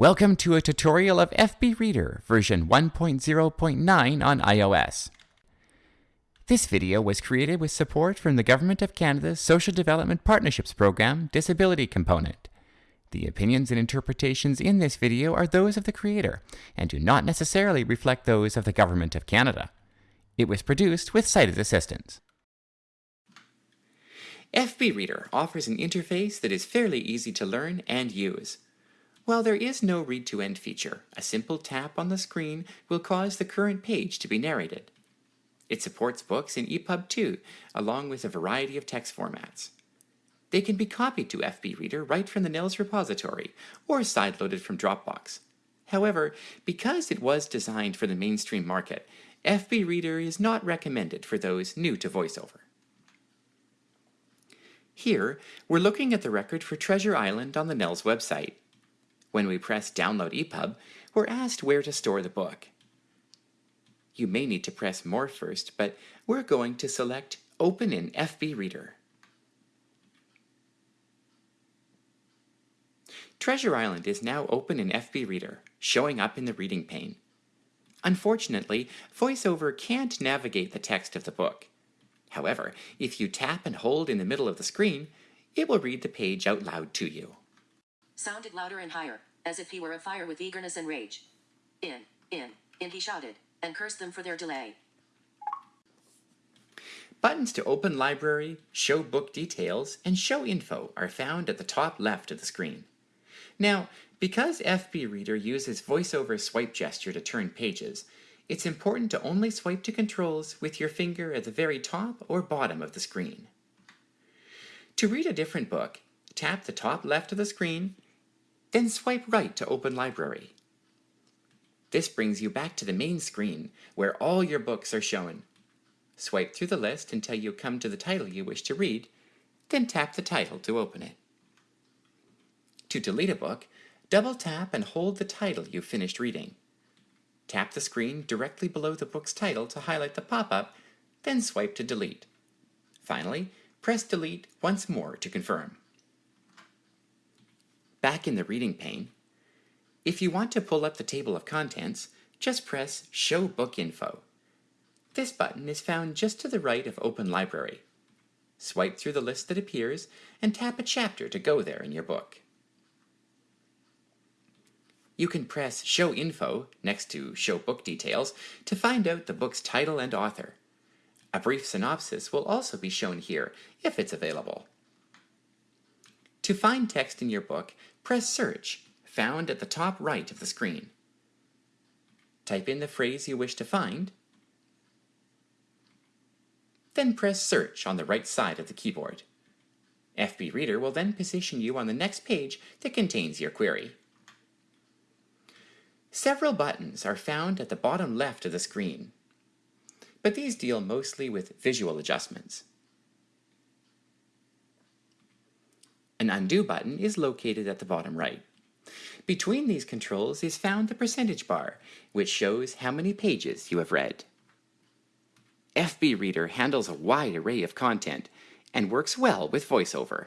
Welcome to a tutorial of FB Reader version 1.0.9 on iOS. This video was created with support from the Government of Canada's Social Development Partnerships Program Disability Component. The opinions and interpretations in this video are those of the creator and do not necessarily reflect those of the Government of Canada. It was produced with sighted assistance. FB Reader offers an interface that is fairly easy to learn and use. While there is no read to end feature, a simple tap on the screen will cause the current page to be narrated. It supports books in EPUB 2, along with a variety of text formats. They can be copied to FB Reader right from the NNELS repository, or sideloaded from Dropbox. However, because it was designed for the mainstream market, FB Reader is not recommended for those new to VoiceOver. Here, we're looking at the record for Treasure Island on the NNELS website. When we press Download EPUB, we're asked where to store the book. You may need to press More first, but we're going to select Open in FB Reader. Treasure Island is now open in FB Reader, showing up in the reading pane. Unfortunately, VoiceOver can't navigate the text of the book. However, if you tap and hold in the middle of the screen, it will read the page out loud to you sounded louder and higher, as if he were afire with eagerness and rage. In, in, in he shouted, and cursed them for their delay. Buttons to open library, show book details, and show info are found at the top left of the screen. Now, because FB Reader uses voiceover swipe gesture to turn pages, it's important to only swipe to controls with your finger at the very top or bottom of the screen. To read a different book, tap the top left of the screen then swipe right to open library. This brings you back to the main screen, where all your books are shown. Swipe through the list until you come to the title you wish to read, then tap the title to open it. To delete a book, double tap and hold the title you finished reading. Tap the screen directly below the book's title to highlight the pop-up, then swipe to delete. Finally, press delete once more to confirm back in the reading pane. If you want to pull up the table of contents, just press Show Book Info. This button is found just to the right of Open Library. Swipe through the list that appears and tap a chapter to go there in your book. You can press Show Info next to Show Book Details to find out the book's title and author. A brief synopsis will also be shown here if it's available. To find text in your book, press Search, found at the top right of the screen. Type in the phrase you wish to find, then press Search on the right side of the keyboard. FB Reader will then position you on the next page that contains your query. Several buttons are found at the bottom left of the screen, but these deal mostly with visual adjustments. An undo button is located at the bottom right. Between these controls is found the percentage bar, which shows how many pages you have read. FB Reader handles a wide array of content and works well with VoiceOver.